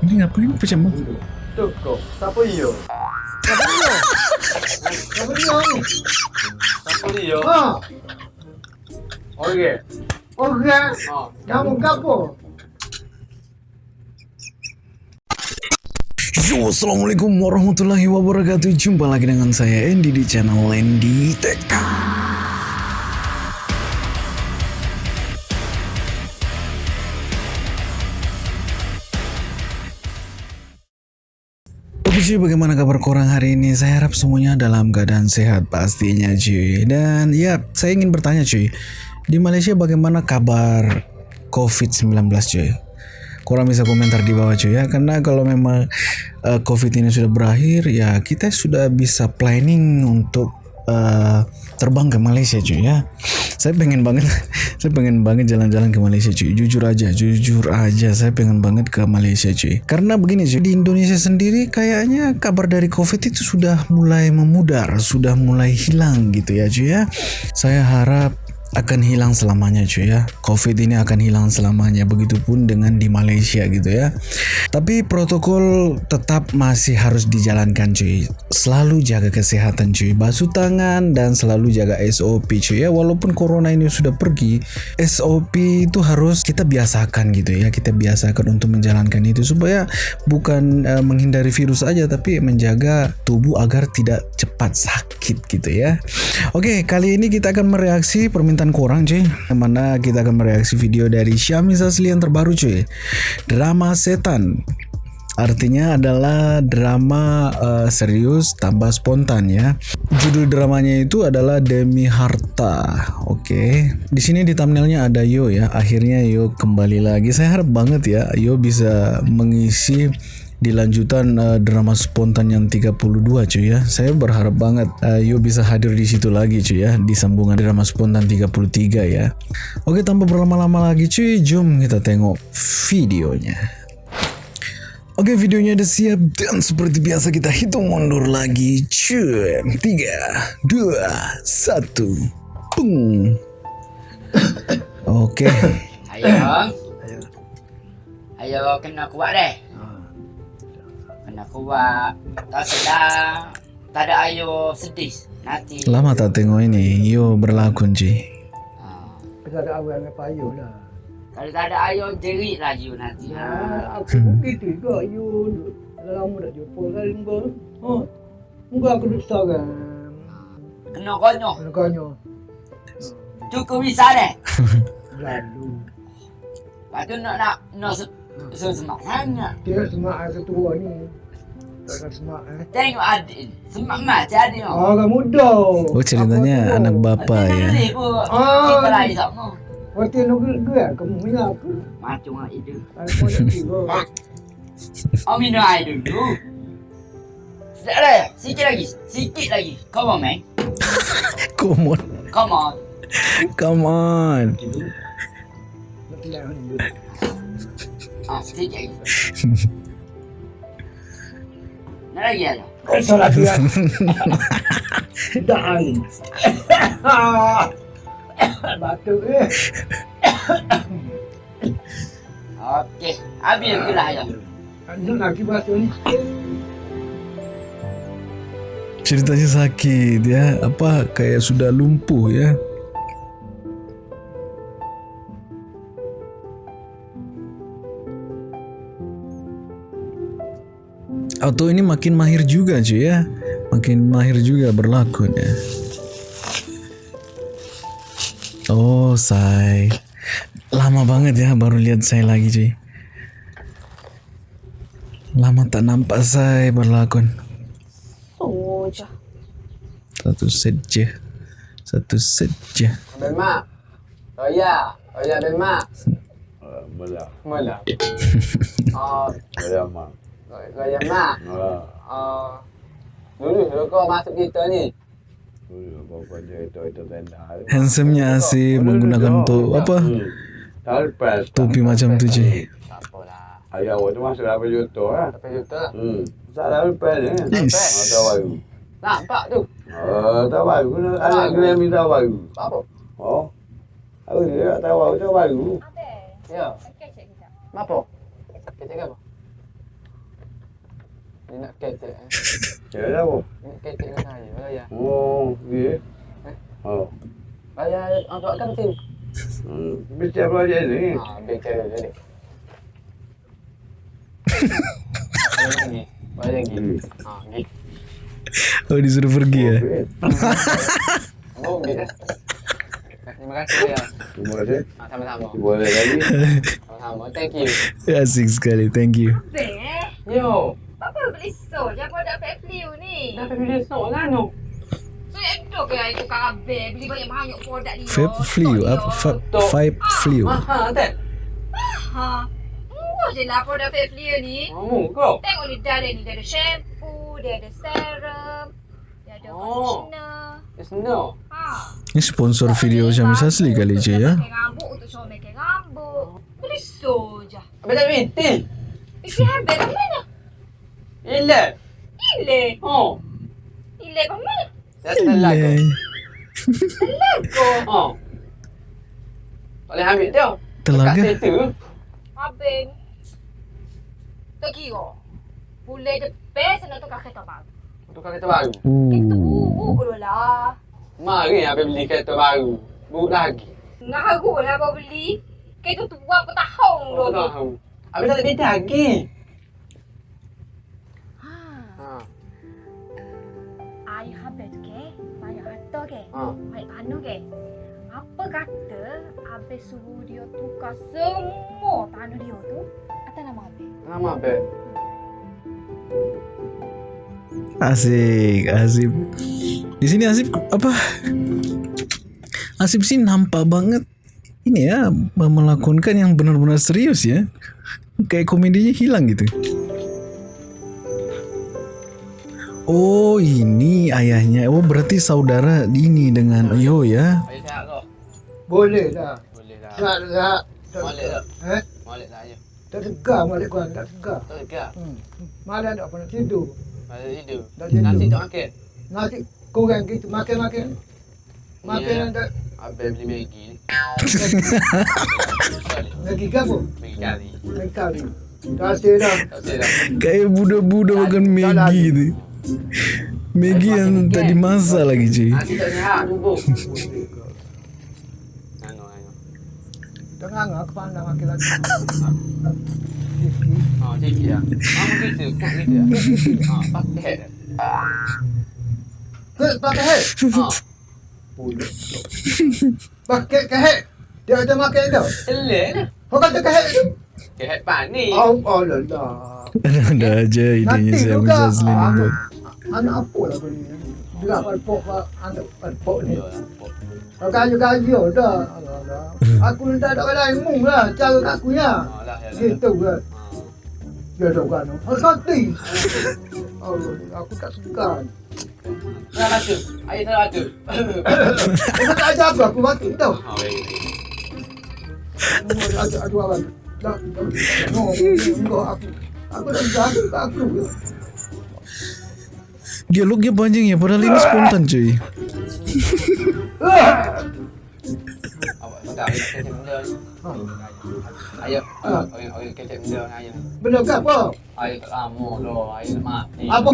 Ini ngapain pecah banget? Tuh kok, siapa iyo? Siapa iyo? Siapa iyo? Oh, Oke. oke. Oh, Kamu kapo? Yo, assalamualaikum warahmatullahi wabarakatuh. Jumpa lagi dengan saya Andy di channel Andy TK. Cuy, bagaimana kabar korang hari ini? Saya harap semuanya dalam keadaan sehat pastinya cuy. Dan ya, saya ingin bertanya cuy. Di Malaysia bagaimana kabar COVID-19 cuy? Kurang bisa komentar di bawah cuy ya karena kalau memang uh, covid ini sudah berakhir ya kita sudah bisa planning untuk uh, terbang ke Malaysia cuy ya. Saya pengen banget saya pengen banget jalan-jalan ke Malaysia cuy. Jujur aja jujur aja saya pengen banget ke Malaysia cuy. Karena begini cuy di Indonesia sendiri kayaknya kabar dari covid itu sudah mulai memudar sudah mulai hilang gitu ya cuy ya. Saya harap akan hilang selamanya cuy ya. Covid ini akan hilang selamanya begitupun dengan di Malaysia gitu ya. Tapi protokol tetap masih harus dijalankan cuy selalu jaga kesehatan cuy. Basuh tangan dan selalu jaga SOP cuy ya. Walaupun corona ini sudah pergi SOP itu harus kita biasakan gitu ya. Kita biasakan untuk menjalankan itu supaya bukan uh, menghindari virus aja tapi menjaga tubuh agar tidak cepat sakit gitu ya. Oke kali ini kita akan mereaksi permintaan korang cuy. Mana kita akan mereaksi video dari Syamis Asli yang terbaru cuy. Drama Setan Artinya adalah drama uh, serius tambah spontan ya. Judul dramanya itu adalah Demi Harta. Oke. Okay. Di sini di thumbnailnya ada Yo ya. Akhirnya Yo kembali lagi. Saya harap banget ya Yo bisa mengisi di lanjutan uh, drama spontan yang 32 cuy ya. Saya berharap banget uh, Yo bisa hadir di situ lagi cuy ya di sambungan drama spontan 33 ya. Oke, tanpa berlama-lama lagi cuy, jom kita tengok videonya. Oke videonya udah siap dan seperti biasa kita hitung mundur lagi cuy. 3, 2, 1 Pung. Oke. Ayo. Ayo kena kuat deh. Kena kuat. Tak sedang Tak ada ayo sedih. Nanti. Lama tak tengok ini. Yo berlakon cuy. Ha. Kita ada awal dengan payung lah. Kalau tak ada ayo jerit lagi nanti ha. Aku pun gitu juga. You dah lama tak jumpa kali muka. Ha. Muka aku duduk seorang. Kena konyol Kena kanya. Cukup bisa deh Lalu. Lepas tu nak nak Nak se- se- semak sangat Dia semak air ketua ni. Tak semak eh. Tengok adik Semak macam adik ni Orang muda. Oh ceritanya anak bapa ya Ah, Kita lagi sama Waktu nak gue kamu minyak apa? Macam nak itu Aku nak. Oh minum air dulu. Sekejap lagi Sikit lagi. Sikit lagi. Come on man. Come on. Come on. Come on. Ah, sikit lagi. Nak lagi ada? Eh, salah dia. Dah air. Batuk eh. Okey Habis ke lah ya. Nak lagi batuk ni. Ceritanya sakit ya. Apa kayak sudah lumpuh ya? Atau ini makin mahir juga cuy ya? Makin mahir juga berlakon ya Oh say Lama banget ya baru lihat saya lagi cuy Lama tak nampak saya berlakon Soja. Satu saja. Satu saja. Bemak. Oh ya. Oh ya bemak. Mula. Mula. Oh, Saya mak. gaya mak. Ha. Oh. Dulu dulu kau masuk kita ni. Handsome-nya Asif menggunakan to apa topi macam tu je. Tak apalah. Ayah awak tu masuk dapat juta. Tapi juta. Hmm. Salah talpes ni. Yes. Ada baru. Nampak tu. Oh, tak baru. Anak kena minta baru. Apa? Oh. Aku dia tak tahu aku tak baru. Ya. Apa? Kita apa? Dia nak ketek eh. Ya apa? Dia nak ketek dengan saya. Bayar. Oh, ya. Oh. Bayar untuk kan tim. Hmm, Bicara projek ni. Ha, bicara tadi. Bayar lagi. Lagi. Gig. Oh disuruh pergi ya. Oh. Terima kasih ya. Terima kasih. Sama-sama. Boleh lagi. Sama-sama. Thank you. Asik sekali, thank you. Yo. Apa beli so je produk Fairview ni? Dah dia sok lah no. Itu ke itu kabel beli banyak-banyak produk dia. Flu apa? Va- Vape flu. Mahal tak? Ha. Murah je lah produk Fairview ni. Kamu kau. Tengok ni ada ni, dia ada shampoo, dia ada serum, dia ada Oh. conditioner. It's no. Ha. Ini sponsor video Syamis asli kali je ya. Rambut untuk comel rambut. Beli so je. Apa tak minti? Isi habis kat mana? Ile. Ile. Oh. Ile kat mana? Dah telah kau. Lego. Oh. Tak boleh ambil dia. Telaga. Kat situ. Habis. Tak kira. Boleh je best nak tukar kereta baru. Tukar kereta baru. Kereta Uh. buruk dulu lah. Mari habis beli kereta baru. Buruk lagi. Ngaru lah kau beli. Kereta tu berapa tahun Oh, dulu. tahu. Habis tak ada kereta lagi. Air habis tu ke? Banyak harta ke? Ha. Baik panu ke? Apa kata Habis suruh dia tukar semua tanah dia tu atas nama Habis? Nama apa? Asik, Asip. Di sini Asip apa? Asip sih nampak banget ini ya melakonkan yang benar-benar serius ya. Kayak komedinya hilang gitu. Oh ini ayahnya. Oh berarti saudara ini dengan Yo ya. Boleh dah. Boleh lah. Tak tak- Molek tak? Eh? Molek tak ayah? Tak segar balik kau tak segar. Tak dekat. Hmm. Malam tak pernah tidur. Pada tidur. Tak tidur. Nasi tak makan. Nasi kurang gitu makan-makan. Makan Ya. tak Habis beli Maggi ni. lagi gapo. Maggi kari. Lagi kali. Dah ada dah. Tak dah. Kayak budak-budak makan Maggi gitu. Maggi yang tak dimasak lagi cuy. Nasi tak sihat tunggu. Anu, anu. Tengah aku pandang makan lagi. Ha, sikit lah. Ha, begitu. Kok gitu lah. Ha, pakai dah. Ke pakai hek. Ha. Pakai ke hek. Dia ada makan dah. Elek lah. Kau kata ke hek tu? Kehat panik. Oh, oh lah lah. Ada aja idenya Nanti saya juga. bisa asli Ah, ni buat. Anak apa lah kau ni? Bila palpok anak palpok ni. Ya lah. Kau kayu-kayu dah. Alah, alah. Aku ni tak ada orang lain mung lah. Cara kat aku nya. Ha, lah, ya lah. Gitu kan. Ha. Dia ada kan. Harus mati. Allah, aku tak suka. Salah batu. Ayah salah batu. Kau tak ajar aku, aku mati tau. Ha, baik. Aduh, aduh, abang. Dah, dah, no, enggak aku. Aku tak bisa, aku tak aku. Dialognya panjang ya, padahal ini spontan cuy. Ke apa? Mati. Apa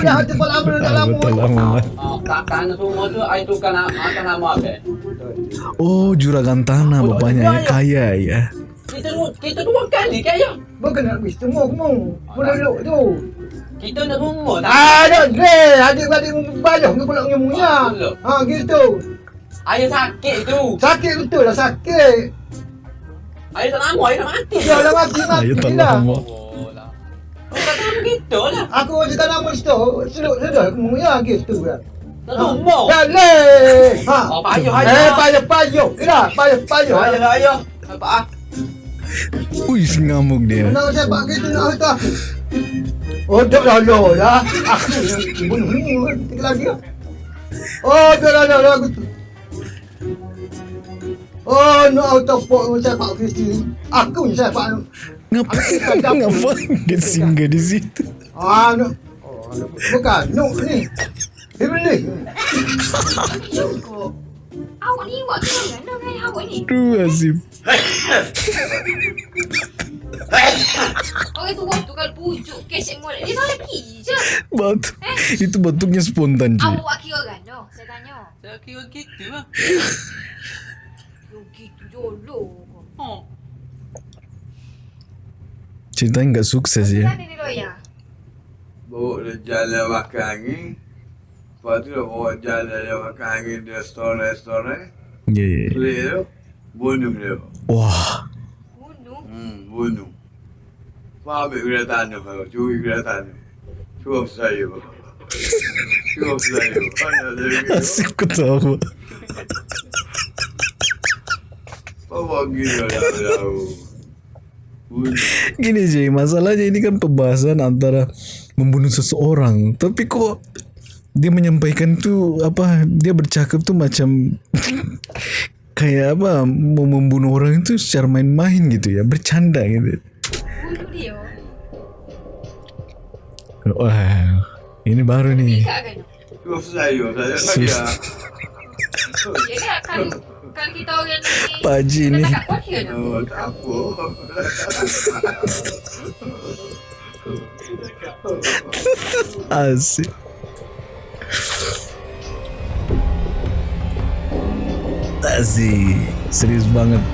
dah hati dah lama. Semua tu apa? Oh, juragan tanah bapaknya ya, kaya ya. Kita dua, kita dua kali ke ayah? Bukan nak wis semua kamu. Boleh duduk tu. Kita nak rumah tak? Ada deh, adik-adik banyak ke pula ngemunya. Ha gitu. Ayah sakit tu. Sakit betul lah sakit. Ayah tak lama, ayah nak mati. Dia dah mati mati Ayo tak lah. lama. Oh lah. Oh, kata begitu lah. Aku cakap nama situ, sedut sedut kemunya gitu kan. Tak rumah. Dah leh. Ha. Oh, payuh, Eh, ayah. payah payuh. Kira payah payuh. Ayah, ayah. Apa ah? Wih, ngamuk dia. Kenapa saya pak gitu nak kata? Oh, dah dah dah. Aku bunuh ni lagi. Oh, dah dah dah dah aku tu. Oh, no auto pok saya pak Kristi. Aku yang saya pak. Ngapain? Ngapain dia singgah di situ? Ah, no. Oh, no. bukan. No, ni. Beli. Kok. Awak ni buat tu kan? Nak awak ni. Aduh, Azim. Orang tu kalau pujuk kesek molek dia bagi je. Batuk. Itu batuknya spontan cuy. Awak kira kan? No, saya tanya. Saya kira gitu lah. Yo gitu jolo. Oh. Ceritanya nggak sukses ya. Mana ni Roya? Bawa dia jalan makan angin. Lepas tu dia bawa jalan dia makan angin di restoran-restoran. Iya. iya. Pelik tu. Bunuh dia. Wah. Bunuh. Hmm, bunuh. Kau ambil kereta anda kau. Curi kereta anda. Cukup saya. Cukup saya. Asik ketawa. Dia tahu. Bunuh. Gini Jay, masalahnya ini kan pembahasan antara membunuh seseorang. Tapi kok dia menyampaikan tuh apa? Dia bercakap tuh macam kayak apa? Mau membunuh orang itu secara main-main gitu ya, bercanda gitu. Bunuh dia. Wah, ini baru nih. Cukup saya. Saya Asik. Serius banget.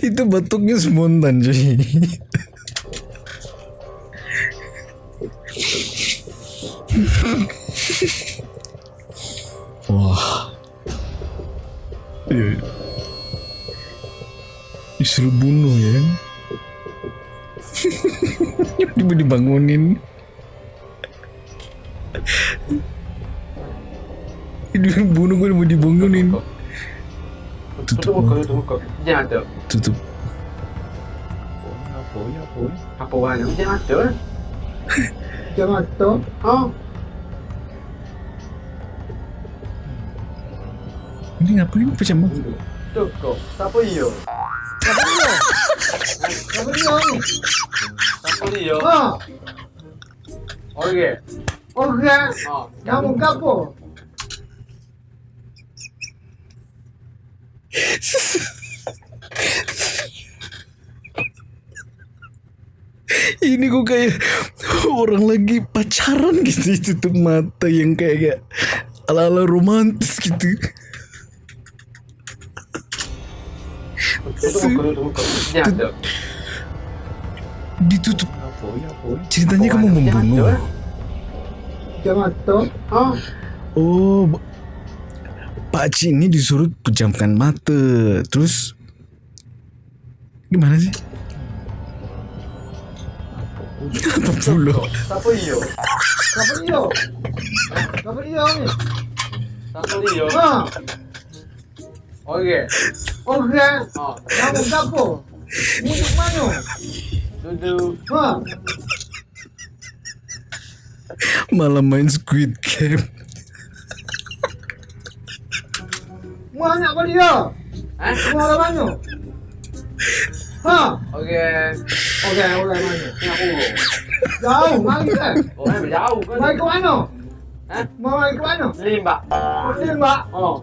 Itu batuknya spontan cuy. Wah. Iya. Disuruh bunuh ya. Dibangunin. Dia bunuh gue mau dibangunin. Tutup, tutup tutup. Apa ni, apa? Jangan ada. Jangan. Oh. Ini ngapain pecah mata? Tu kau. Siapa dia? Apa dia kapo? Ini kok kayak orang lagi pacaran gitu tutup mata yang kayak ala-ala romantis gitu. Ditutup. Apa apa? Ceritanya kamu membunuh. Oh, Pak Haji ini disuruh pejamkan mata. Terus gimana sih? Apa pula? Siapa dia? Siapa dia? Siapa dia ni? Siapa dia? Ha. Okey. Okey. Ha. Kamu kapo? Mujuk mana? Duduk. Ha. Malah main Squid Game. Mu anak apa dia? Ha? Mu orang mana? Ha. Okey. Okey, orang mana? Ni aku. Jauh, mari kan? Oh, ni jauh kan? Mari ke mana? Ha? Mau mari ke mana? Limba. Lima. Oh.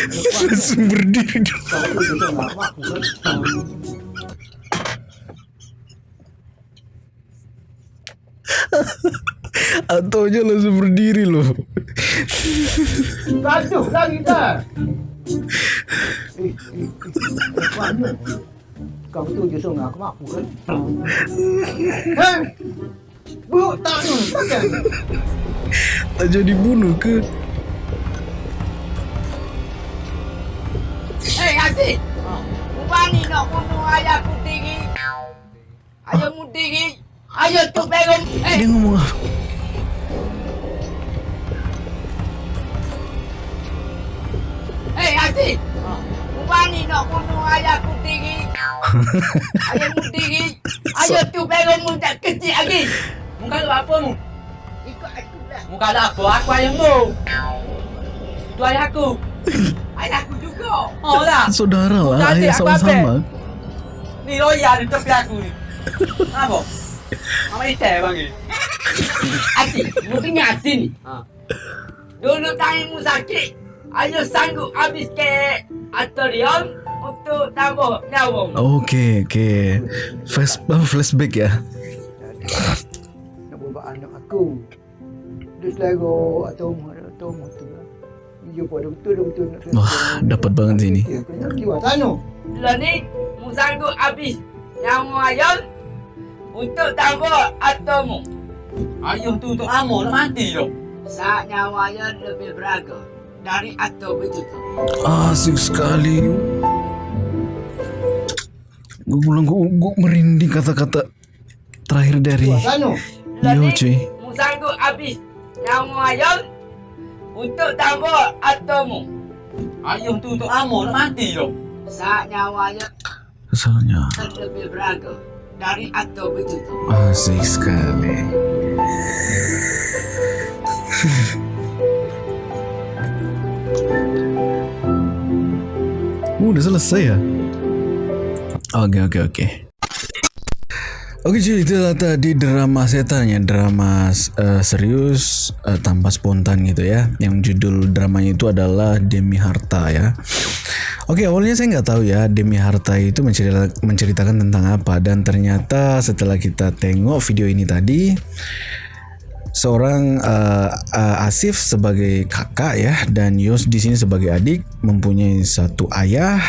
kan? Atau aja langsung berdiri loh. Tanya. Lari dah. Kau tu je suruh aku mampu kan? Hei! Bu, tak tu, takkan? Tak jadi bunuh ke? Eh, Haji. Ubani nak bunuh ayah putih ni. Ayah putih ni. Ayah tu pegang. Eh, Dia ngomong apa? Asyik. Ubani nak bunuh ayahku tinggi. Ayahmu tinggi. Ayah tu pegang tak kecil lagi. Muka lu apa mu? Ikut aku lah. Muka lu apa? Aku ayahmu. Itu ayahku. Ayahku juga. Oh lah. Saudara lah, Bukan ayah aku sama-sama. Ni loya di tepi aku ni. Apa? Mama ni teh bang ni. Asyik. Mu dengar sini. Ha. Dulu tanganmu sakit. Ayah sanggup habis ke atorium untuk tambah nyawa. Oke, oke. Flash, flashback ya. Nak buat anak aku. Dia selera atau umur atau Wah, dapat banget sini. Tanu. Lah ni, mu sanggup habis nyawa ayah untuk tambah atomu. Ayah tu untuk amo nak mati tu. Saat nyawa ayah lebih berharga dari atom itu tu. Asik sekali. Gue bilang gue, gue merinding kata-kata terakhir dari. Lah Yo cuy. mu sanggup habis nyawa ayah untuk tambah atomu. Ayah tu untuk amo nak mati tu. Saat nyawa ayah Kesalnya lebih berharga dari atom itu tu. asik sekali. Uh, udah selesai ya? Oke oke oke. Oke cuy itulah tadi drama setannya drama eh, serius eh, tanpa spontan gitu ya. Yang judul dramanya itu adalah Demi Harta ya. Oke awalnya saya nggak tahu ya Demi Harta itu mencerita- menceritakan tentang apa. Dan ternyata setelah kita tengok video ini tadi seorang eh, eh, Asif sebagai kakak ya dan Yos di sini sebagai adik mempunyai satu ayah.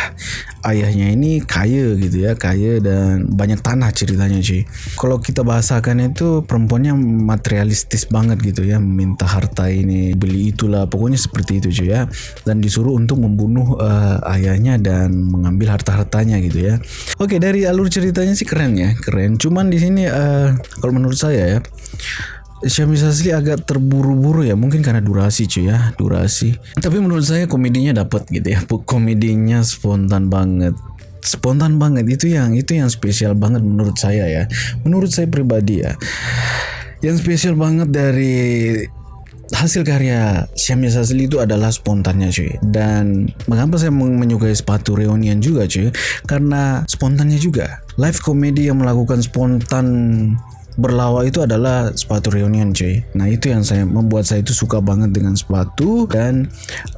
Ayahnya ini kaya gitu ya kaya dan banyak tanah ceritanya cuy. Kalau kita bahasakan itu perempuannya materialistis banget gitu ya meminta harta ini beli itulah pokoknya seperti itu cuy ya. Dan disuruh untuk membunuh eh, ayahnya dan mengambil harta-hartanya gitu ya. Oke dari alur ceritanya sih keren ya keren. Cuman di sini eh, kalau menurut saya ya Syamis Asli agak terburu-buru ya mungkin karena durasi cuy ya durasi. Tapi menurut saya komedinya dapat gitu ya komedinya spontan banget. Spontan banget itu yang itu yang spesial banget menurut saya ya. Menurut saya pribadi ya yang spesial banget dari hasil karya Syamia Asli itu adalah spontannya cuy. Dan mengapa saya men- menyukai sepatu reunian juga cuy? Karena spontannya juga. Live komedi yang melakukan spontan berlawa itu adalah sepatu reunion cuy. Nah itu yang saya membuat saya itu suka banget dengan sepatu dan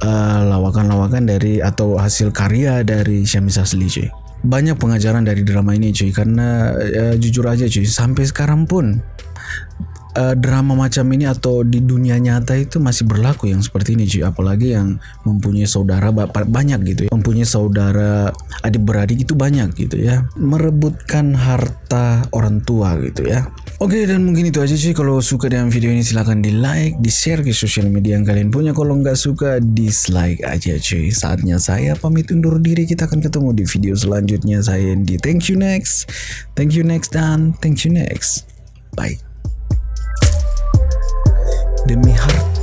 eh, lawakan-lawakan dari atau hasil karya dari Syamis Asli cuy. Banyak pengajaran dari drama ini cuy karena eh, jujur aja cuy sampai sekarang pun eh, drama macam ini atau di dunia nyata itu masih berlaku yang seperti ini cuy. Apalagi yang mempunyai saudara ba- banyak gitu ya. Mempunyai saudara adik beradik itu banyak gitu ya. Merebutkan harta orang tua gitu ya oke dan mungkin itu aja cuy kalau suka dengan video ini silahkan di like di share ke sosial media yang kalian punya. Kalau nggak suka dislike aja cuy. Saatnya saya pamit undur diri. Kita akan ketemu di video selanjutnya. Saya di thank you next. Thank you next dan thank you next. Bye. Demi harta